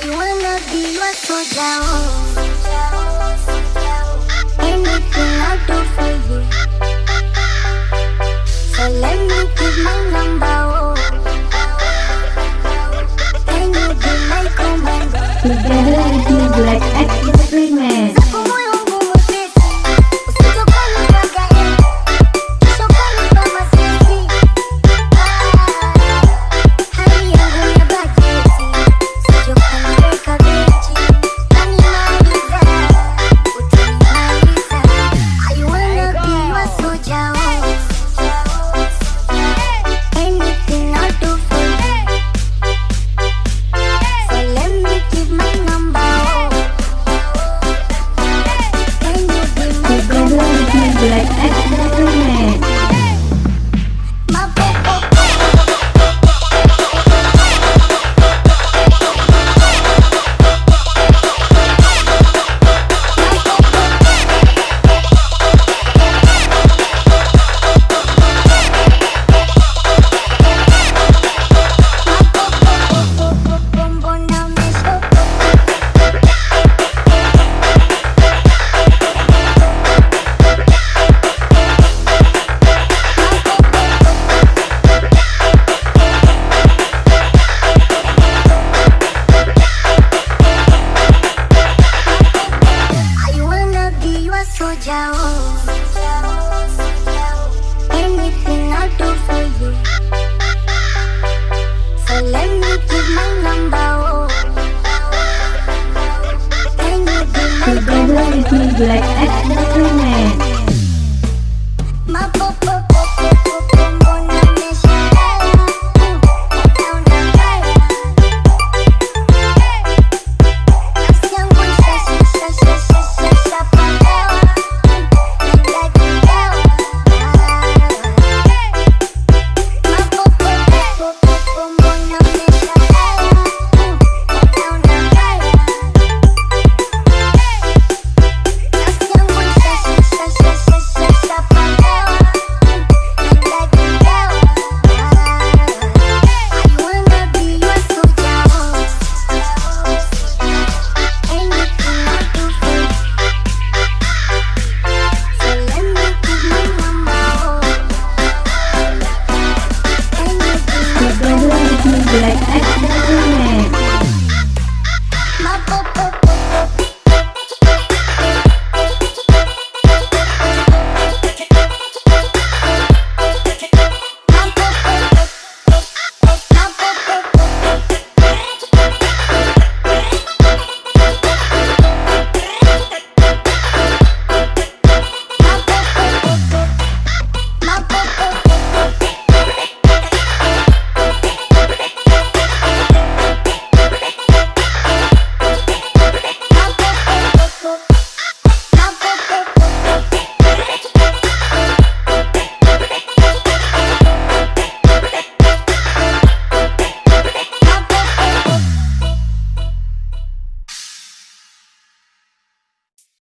I wanna be your soldier. Oh. Thank you. black and metal man. like that.